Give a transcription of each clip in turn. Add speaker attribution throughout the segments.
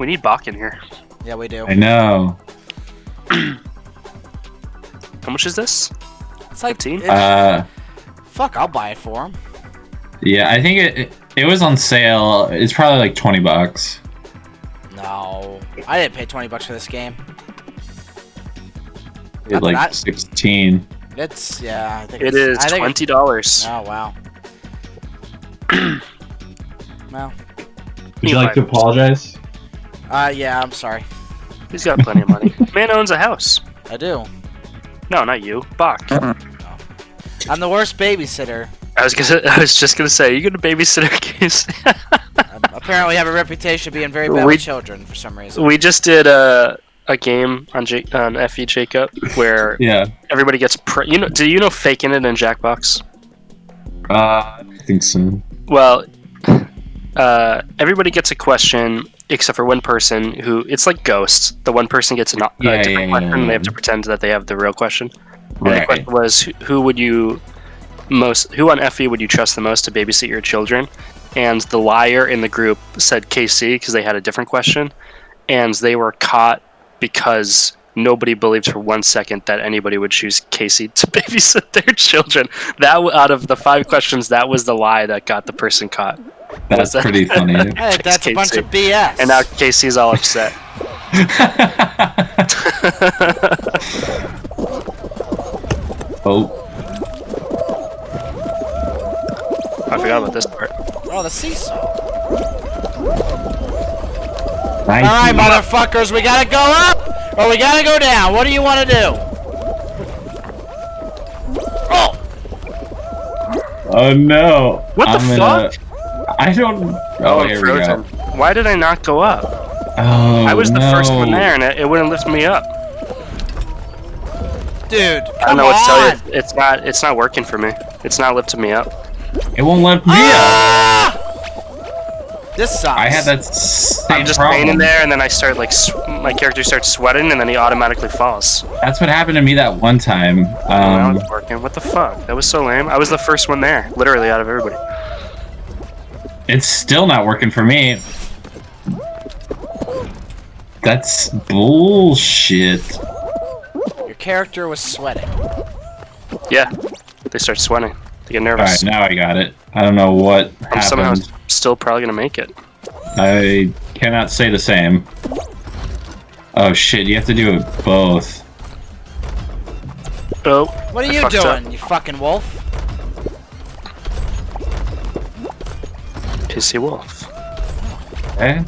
Speaker 1: We need Bach in here.
Speaker 2: Yeah, we do.
Speaker 3: I know.
Speaker 1: How much is this?
Speaker 2: It's like
Speaker 1: 15?
Speaker 2: it-
Speaker 3: Uh,
Speaker 2: fuck. I'll buy it for him.
Speaker 3: yeah, I think it, it it was on sale. It's probably like twenty bucks.
Speaker 2: No, I didn't pay twenty bucks for this game.
Speaker 3: It's like
Speaker 2: not-
Speaker 3: sixteen.
Speaker 2: It's yeah. I think
Speaker 1: It
Speaker 2: it's,
Speaker 1: is
Speaker 2: I think
Speaker 1: twenty dollars.
Speaker 2: Oh wow. well,
Speaker 1: Would you like to
Speaker 3: apologize?
Speaker 2: Uh, yeah. I'm sorry.
Speaker 1: He's got plenty of money. Man owns a house.
Speaker 2: I do.
Speaker 1: No, not you, Bach.
Speaker 2: I'm the worst babysitter.
Speaker 1: I was gonna. I was just gonna say, are you gonna babysit our case.
Speaker 2: Um, apparently, have a reputation of being very bad
Speaker 1: We-
Speaker 2: with children for some reason.
Speaker 1: we just did a a game on J- on FE Jacob where
Speaker 3: Yeah.
Speaker 1: everybody gets. Pre- you know? Do you know faking it in Jackbox?
Speaker 3: Uh, I think so.
Speaker 1: Well, uh, everybody gets a question except for one person who it's like ghosts. The one person gets an, a uh,
Speaker 3: Yeah,
Speaker 1: different
Speaker 3: yeah, yeah,
Speaker 1: question. and They have to pretend that they have the real question. And the question was, who would you most? Who on FE would you trust the most to babysit your children? And the liar in the group said KC because they had a different question, and they were caught because nobody believed for one second that anybody would choose Casey to babysit their children. That out of the five questions, that was the lie that got the person caught.
Speaker 3: That's
Speaker 1: that-
Speaker 3: pretty funny.
Speaker 2: Hey, that's a bunch of BS.
Speaker 1: And now Casey's all upset.
Speaker 3: oh,
Speaker 1: I forgot about this part.
Speaker 2: oh, the seesaw. All right, motherfuckers, we gotta go up or we gotta go down. What do you want to do? Oh,
Speaker 3: Oh no!
Speaker 1: What the
Speaker 3: I'm gonna-
Speaker 1: fuck?
Speaker 3: I don't. Oh,
Speaker 1: I'm
Speaker 3: here we go.
Speaker 1: Why did I not go up?
Speaker 3: Oh,
Speaker 1: I was the first one there, and it, it wouldn't lift me up.
Speaker 2: dude,
Speaker 1: I don't
Speaker 2: come
Speaker 1: know what to tell you. It's not. It's not working for me. It's not lifting me up.
Speaker 3: It won't lift me
Speaker 2: ah! up. This sucks.
Speaker 3: I had that same
Speaker 1: I'm just
Speaker 3: problem.
Speaker 1: laying there, and then I start like my character starts sweating, and then he automatically falls.
Speaker 3: That's what happened to me that one time.
Speaker 1: Oh, that
Speaker 3: Um,
Speaker 1: was working. What the fuck? That was so lame. I was the first one there, literally out of everybody.
Speaker 3: it's still not working for me. That's bullshit.
Speaker 2: Your character was sweating.
Speaker 1: Yeah, they start sweating. They get nervous.
Speaker 3: right, now I got it. I don't know what
Speaker 1: I'm somehow
Speaker 3: happened.
Speaker 1: Still probably gonna make it.
Speaker 3: I cannot say the same. Oh shit! You have to do it both.
Speaker 1: Oh,
Speaker 2: What are
Speaker 1: I
Speaker 2: you
Speaker 1: fucked up.
Speaker 2: doing, you fucking wolf?
Speaker 1: Pissy wolf.
Speaker 3: Okay.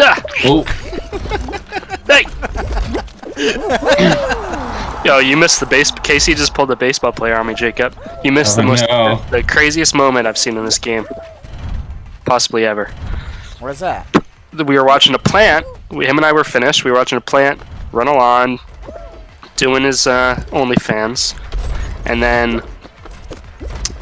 Speaker 1: Ah,
Speaker 3: Oh,
Speaker 1: hey! Yo, you missed the base. Casey just pulled the baseball player on me, Jacob. You missed the
Speaker 3: Oh,
Speaker 1: most,
Speaker 3: no.
Speaker 1: the, the craziest moment I've seen in this game, possibly ever.
Speaker 2: Where's that?
Speaker 1: we were watching a plant. We, him and I were finished. We were watching a plant run along, doing his uh, OnlyFans, and then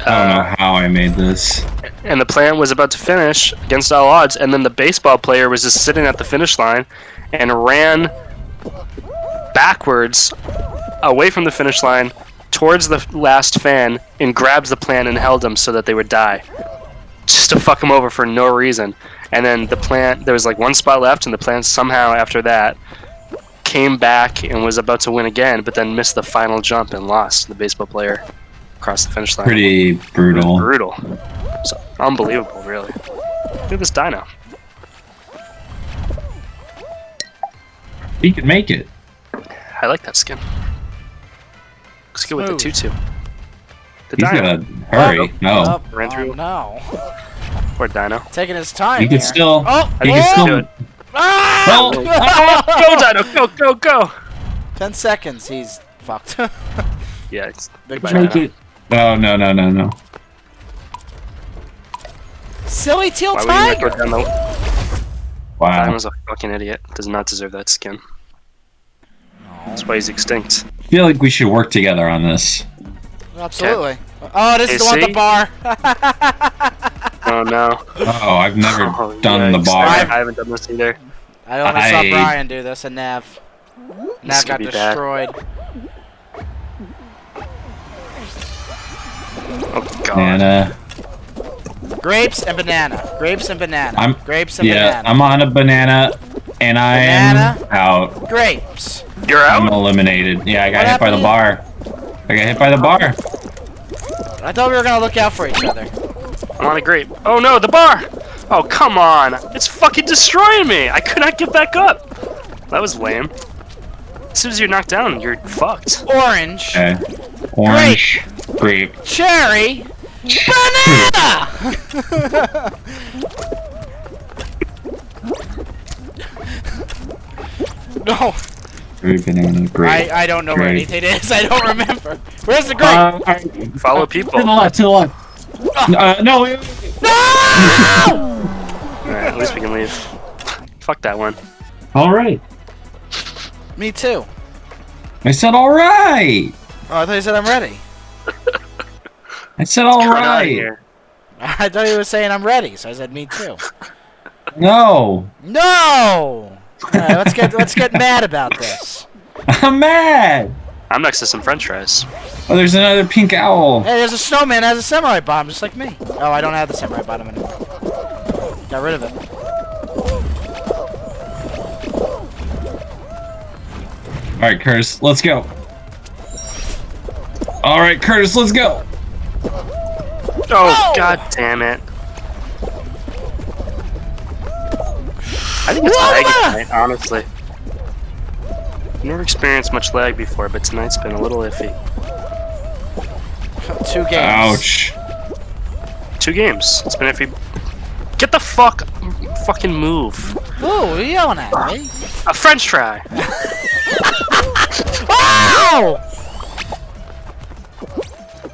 Speaker 3: I don't
Speaker 1: uh,
Speaker 3: know how I made this.
Speaker 1: and the plant was about to finish against all odds, and then the baseball player was just sitting at the finish line and ran backwards away from the finish line towards the last fan and grabs the plant and held him so that they would die just to fuck him over for no reason and then the plant there was like one spot left and the plant somehow after that came back and was about to win again but then missed the final jump and lost the baseball player across the finish line
Speaker 3: Pretty brutal.
Speaker 1: brutal. So unbelievable, really. Look at this dino.
Speaker 3: He could make it.
Speaker 1: I like that skin. Looks good with the
Speaker 2: Smooth.
Speaker 1: tutu. The
Speaker 3: He's
Speaker 1: dino.
Speaker 3: gotta hurry. No.
Speaker 2: Oh,
Speaker 1: Ran
Speaker 2: oh,
Speaker 1: through.
Speaker 2: no.
Speaker 1: Poor dino.
Speaker 2: Taking his time.
Speaker 3: He could
Speaker 2: here.
Speaker 3: still.
Speaker 2: Oh,
Speaker 3: He can still.
Speaker 1: do it.
Speaker 2: ah!
Speaker 3: Oh,
Speaker 1: Go, dino! Go, go, go!
Speaker 2: Ten seconds. He's fucked.
Speaker 1: Yeah, it's
Speaker 2: Big
Speaker 1: Goodbye,
Speaker 2: China.
Speaker 1: Dino.
Speaker 3: No, no, no, no, no.
Speaker 2: Silly teal
Speaker 1: Why would you go
Speaker 2: tiger.
Speaker 1: down the...
Speaker 3: Wow.
Speaker 1: Dino's a fucking idiot. Does not deserve that skin. That's why he's extinct.
Speaker 3: I feel like we should work together on this.
Speaker 2: Absolutely. Oh, this is the one with the bar.
Speaker 1: Oh no.
Speaker 3: Oh, I've never
Speaker 1: Oh,
Speaker 3: done the bar.
Speaker 1: I haven't done this either.
Speaker 2: I only saw
Speaker 3: I-
Speaker 2: Brian do this and Nav. Nav got
Speaker 1: be bad.
Speaker 2: destroyed.
Speaker 1: Oh god.
Speaker 3: And uh,
Speaker 2: Grapes and banana. Grapes and banana.
Speaker 3: I'm
Speaker 2: Grapes and
Speaker 3: yeah.
Speaker 2: banana.
Speaker 3: I'm on a banana, and I am out.
Speaker 2: Grapes.
Speaker 1: You're
Speaker 3: I'm eliminated. Yeah, I got
Speaker 2: What
Speaker 3: hit by the bar. I got hit by the bar.
Speaker 2: I thought we were gonna look out for each other.
Speaker 1: I'm on a grape. Oh no, the bar! Oh come on! It's fucking destroying me! I could not get back up. That was lame. As soon as you're knocked down, you're fucked.
Speaker 2: Orange.
Speaker 3: Okay. Orange. Grape.
Speaker 2: Cherry. Banana. no,
Speaker 3: Grape, banana, grape.
Speaker 2: I I don't know where anything is. I don't remember. Where's the grape?
Speaker 3: Uh,
Speaker 1: Follow
Speaker 3: to the
Speaker 1: people.
Speaker 3: left, to the left. Uh, no, wait, wait, wait.
Speaker 2: no!
Speaker 1: Alright, at least we can leave. Fuck that one.
Speaker 3: All right.
Speaker 2: Me too.
Speaker 3: I said all right.
Speaker 2: Oh, I thought you said I'm ready.
Speaker 3: I said all
Speaker 1: Get out of
Speaker 3: right.
Speaker 1: here.
Speaker 2: I thought he was saying I'm ready, so I said me too.
Speaker 3: No,
Speaker 2: No. All right, let's get let's get mad about this.
Speaker 3: I'm mad.
Speaker 1: I'm next to some french fries.
Speaker 3: Oh, there's another pink owl.
Speaker 2: Hey, there's a snowman that has a samurai bomb, just like me. Oh, I don't have the samurai bomb anymore. Got rid of it.
Speaker 3: All right, Curtis, let's go. All right, Curtis, let's go.
Speaker 1: Oh, god damn it. I think it's
Speaker 2: Whoa!
Speaker 1: laggy tonight, honestly. Never experienced much lag before, but tonight's been a little iffy.
Speaker 2: Two games.
Speaker 3: Ouch.
Speaker 1: Two games. It's been iffy. Get the fuck, fucking move.
Speaker 2: Ooh, what are you yelling at me?
Speaker 1: A French fry.
Speaker 2: Ow!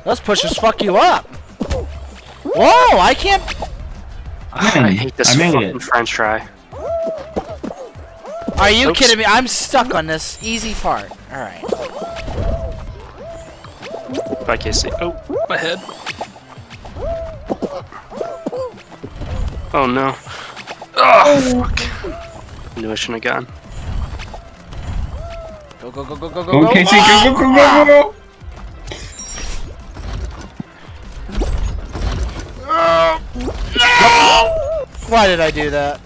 Speaker 2: Those pushers fuck you up. Whoa, I can't.
Speaker 1: Ah, I hate this
Speaker 3: I made
Speaker 1: fucking
Speaker 3: it.
Speaker 1: French fry.
Speaker 2: Are you
Speaker 1: Oops.
Speaker 2: kidding me? I'm stuck on this easy part. All right.
Speaker 1: Bye, Casey. Oh, my head. Oh no. Oh fuck. Knew I shouldn't have gone.
Speaker 2: Go go go go go go
Speaker 3: Go,
Speaker 2: go.
Speaker 3: Casey, go, go, go, go, go.
Speaker 2: Why did I do that?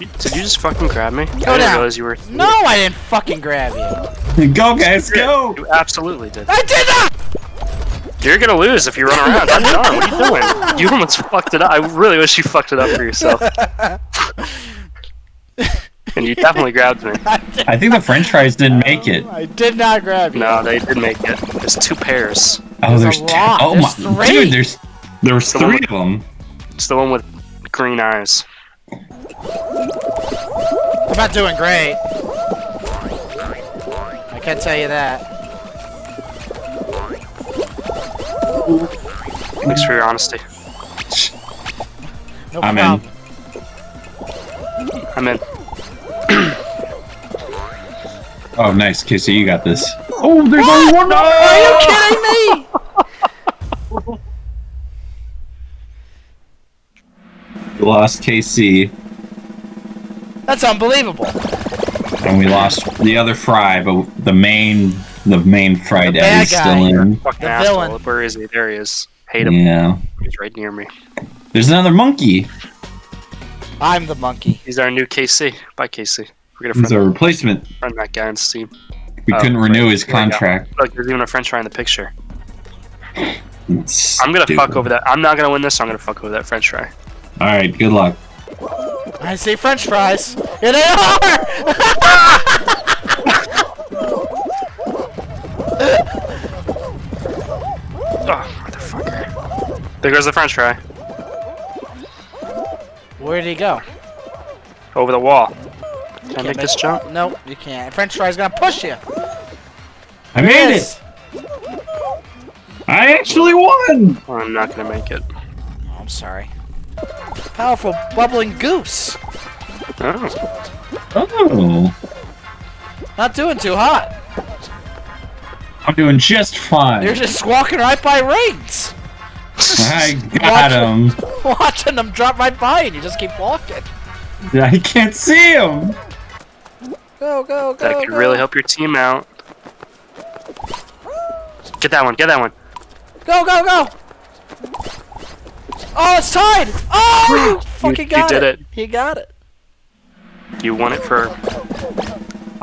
Speaker 1: Did you just fucking grab me? I didn't
Speaker 2: down.
Speaker 1: realize you were.
Speaker 2: No, I didn't fucking grab you.
Speaker 3: Go, guys, go.
Speaker 1: You absolutely did.
Speaker 2: I did not.
Speaker 1: You're gonna lose if you run around. I'm done. What are you doing? You almost fucked it up. I really wish you fucked it up for yourself. and you definitely grabbed me.
Speaker 2: I
Speaker 3: I think the French fries didn't make it.
Speaker 2: I did not grab you.
Speaker 1: No, they did make it. There's two pairs.
Speaker 3: Oh,
Speaker 2: There's a
Speaker 3: there's two.
Speaker 2: lot.
Speaker 3: Oh
Speaker 2: There's
Speaker 3: my,
Speaker 2: three.
Speaker 3: dude, there's there was
Speaker 1: The
Speaker 3: three
Speaker 1: with-
Speaker 3: of them.
Speaker 1: It's the one with green eyes.
Speaker 2: I'm not doing great. I can't tell you that.
Speaker 1: Thanks for your honesty.
Speaker 2: No
Speaker 3: I'm
Speaker 2: problem.
Speaker 3: in.
Speaker 1: I'm in.
Speaker 3: Oh, nice, Casey, you got this. Oh, there's only one.
Speaker 2: Are you kidding me?
Speaker 3: We lost KC,
Speaker 2: That's unbelievable.
Speaker 3: and we lost the other fry, but the main, the main fry
Speaker 2: The
Speaker 3: dad is
Speaker 2: guy.
Speaker 3: still in.
Speaker 1: Fucking
Speaker 2: The
Speaker 1: asshole.
Speaker 2: villain.
Speaker 1: Where is he? There he is. Hate him.
Speaker 3: Yeah.
Speaker 1: He's right near me.
Speaker 3: There's another monkey.
Speaker 2: I'm the monkey.
Speaker 1: He's our new KC. Bye, KC. We're gonna
Speaker 3: He's
Speaker 1: friend,
Speaker 3: a replacement.
Speaker 1: friend that guy on Steam.
Speaker 3: We
Speaker 1: Oh,
Speaker 3: couldn't renew his
Speaker 1: Here we go.
Speaker 3: contract.
Speaker 1: Look, there's even a French fry in the picture.
Speaker 3: It's
Speaker 1: I'm gonna
Speaker 3: stupid.
Speaker 1: fuck over that. I'm not gonna win this. So I'm gonna fuck over that French fry.
Speaker 3: All right, good luck.
Speaker 2: I see French fries. Here they are.
Speaker 1: Oh, motherfucker. There goes the French fry.
Speaker 2: Where did he go?
Speaker 1: Over the wall. Can I
Speaker 2: Can't
Speaker 1: make this jump?
Speaker 2: Nope, you can't. French fries gonna push you.
Speaker 3: I made it. I actually won.
Speaker 1: Oh, I'm not gonna make it.
Speaker 2: Oh, I'm sorry. Powerful bubbling goose.
Speaker 1: Oh.
Speaker 3: Oh,
Speaker 2: Not doing too hot.
Speaker 3: I'm doing just fine.
Speaker 2: You're just walking right by rings.
Speaker 3: I got him.
Speaker 2: Watching them drop right by and you just keep walking.
Speaker 3: Yeah, I can't see him.
Speaker 2: Go, go, go.
Speaker 1: That could
Speaker 2: go.
Speaker 1: really help your team out. Get that one. Get that one.
Speaker 2: Go, go, go. Oh, it's tied! Oh, you fucking got
Speaker 1: you
Speaker 2: got
Speaker 1: did
Speaker 2: it.
Speaker 1: it.
Speaker 2: You got it.
Speaker 1: You won it for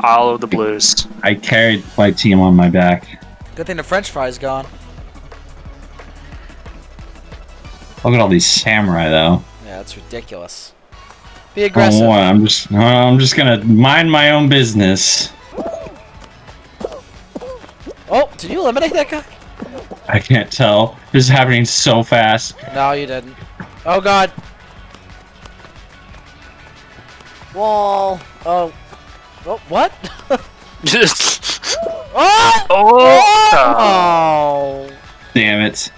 Speaker 1: all of the blues.
Speaker 3: I carried my team on my back.
Speaker 2: Good thing the French fry's gone.
Speaker 3: Look at all these samurai, though.
Speaker 2: Yeah, that's ridiculous. Be
Speaker 3: Oh,
Speaker 2: aggressive.
Speaker 3: what? I'm just, uh, I'm just gonna mind my own business.
Speaker 2: Oh, did you eliminate that guy?
Speaker 3: I can't tell. This is happening so fast.
Speaker 2: No, you didn't. Oh god. Wall. Oh. Oh, what?
Speaker 1: Just.
Speaker 2: oh!
Speaker 1: Oh!
Speaker 2: Oh!
Speaker 3: Damn it.